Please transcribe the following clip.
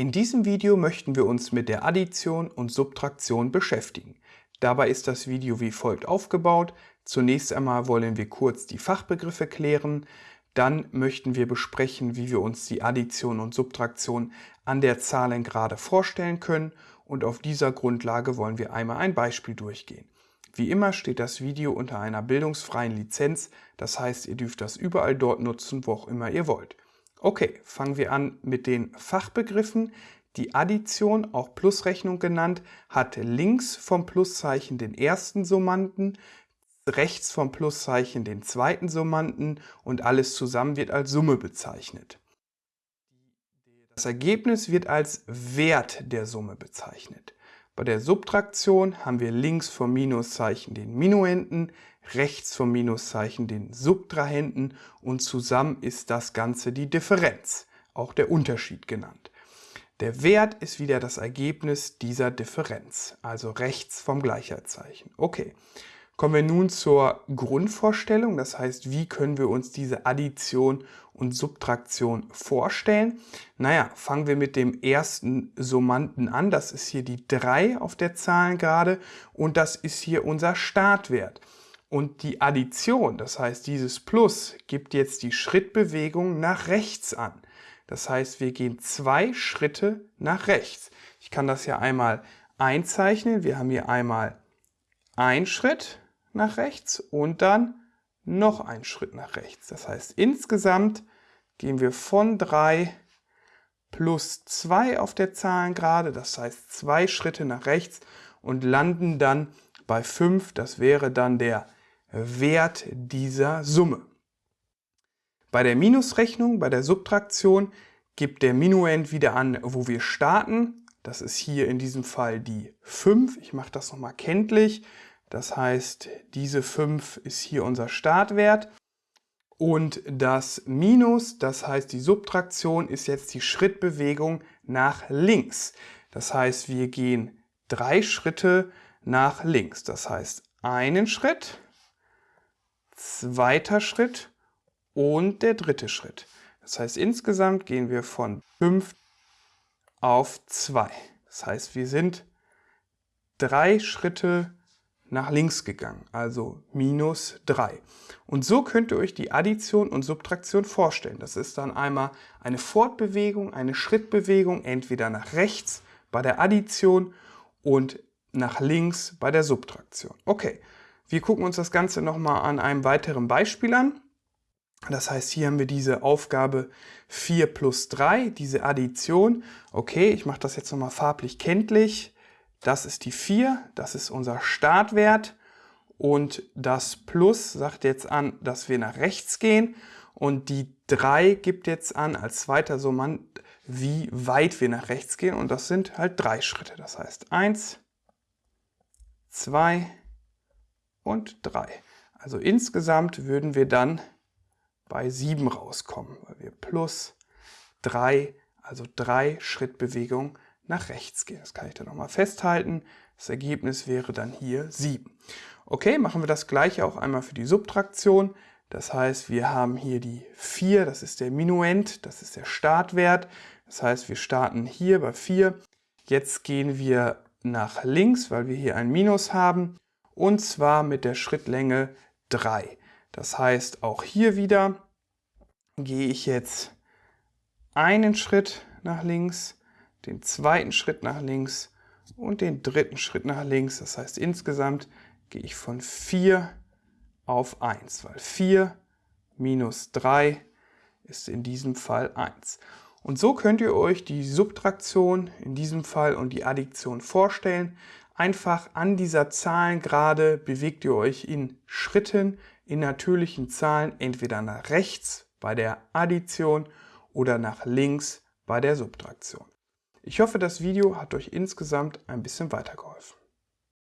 In diesem Video möchten wir uns mit der Addition und Subtraktion beschäftigen. Dabei ist das Video wie folgt aufgebaut. Zunächst einmal wollen wir kurz die Fachbegriffe klären, dann möchten wir besprechen, wie wir uns die Addition und Subtraktion an der Zahlengerade vorstellen können und auf dieser Grundlage wollen wir einmal ein Beispiel durchgehen. Wie immer steht das Video unter einer bildungsfreien Lizenz, das heißt, ihr dürft das überall dort nutzen, wo auch immer ihr wollt. Okay, fangen wir an mit den Fachbegriffen. Die Addition, auch Plusrechnung genannt, hat links vom Pluszeichen den ersten Summanden, rechts vom Pluszeichen den zweiten Summanden und alles zusammen wird als Summe bezeichnet. Das Ergebnis wird als Wert der Summe bezeichnet. Bei der Subtraktion haben wir links vom Minuszeichen den Minuenden, rechts vom Minuszeichen den Subtrahenden und zusammen ist das Ganze die Differenz, auch der Unterschied genannt. Der Wert ist wieder das Ergebnis dieser Differenz, also rechts vom Gleichheitszeichen. Okay, kommen wir nun zur Grundvorstellung, das heißt, wie können wir uns diese Addition und Subtraktion vorstellen? Naja, fangen wir mit dem ersten Summanden an, das ist hier die 3 auf der Zahlengerade und das ist hier unser Startwert. Und die Addition, das heißt dieses Plus, gibt jetzt die Schrittbewegung nach rechts an. Das heißt, wir gehen zwei Schritte nach rechts. Ich kann das ja einmal einzeichnen. Wir haben hier einmal einen Schritt nach rechts und dann noch einen Schritt nach rechts. Das heißt, insgesamt gehen wir von 3 plus 2 auf der Zahlengerade, das heißt zwei Schritte nach rechts und landen dann bei 5. Das wäre dann der Wert dieser Summe. Bei der Minusrechnung, bei der Subtraktion, gibt der Minuend wieder an, wo wir starten. Das ist hier in diesem Fall die 5. Ich mache das nochmal kenntlich. Das heißt, diese 5 ist hier unser Startwert. Und das Minus, das heißt die Subtraktion, ist jetzt die Schrittbewegung nach links. Das heißt, wir gehen drei Schritte nach links. Das heißt, einen Schritt, zweiter Schritt und der dritte Schritt. Das heißt, insgesamt gehen wir von 5 auf 2. Das heißt, wir sind drei Schritte nach links gegangen, also minus 3. Und so könnt ihr euch die Addition und Subtraktion vorstellen. Das ist dann einmal eine Fortbewegung, eine Schrittbewegung, entweder nach rechts bei der Addition und nach links bei der Subtraktion. Okay, wir gucken uns das Ganze nochmal an einem weiteren Beispiel an. Das heißt, hier haben wir diese Aufgabe 4 plus 3, diese Addition. Okay, ich mache das jetzt nochmal farblich kenntlich. Das ist die 4, das ist unser Startwert. Und das Plus sagt jetzt an, dass wir nach rechts gehen. Und die 3 gibt jetzt an, als zweiter Summand, wie weit wir nach rechts gehen. Und das sind halt drei Schritte. Das heißt 1, 2, und 3. Also insgesamt würden wir dann bei 7 rauskommen, weil wir plus 3, also 3 Schrittbewegungen nach rechts gehen. Das kann ich dann nochmal festhalten. Das Ergebnis wäre dann hier 7. Okay, machen wir das gleiche auch einmal für die Subtraktion. Das heißt, wir haben hier die 4, das ist der Minuend, das ist der Startwert. Das heißt, wir starten hier bei 4. Jetzt gehen wir nach links, weil wir hier ein Minus haben und zwar mit der Schrittlänge 3. Das heißt, auch hier wieder gehe ich jetzt einen Schritt nach links, den zweiten Schritt nach links und den dritten Schritt nach links. Das heißt, insgesamt gehe ich von 4 auf 1, weil 4 minus 3 ist in diesem Fall 1. Und so könnt ihr euch die Subtraktion in diesem Fall und die Addition vorstellen. Einfach an dieser Zahlengerade bewegt ihr euch in Schritten, in natürlichen Zahlen, entweder nach rechts bei der Addition oder nach links bei der Subtraktion. Ich hoffe, das Video hat euch insgesamt ein bisschen weitergeholfen.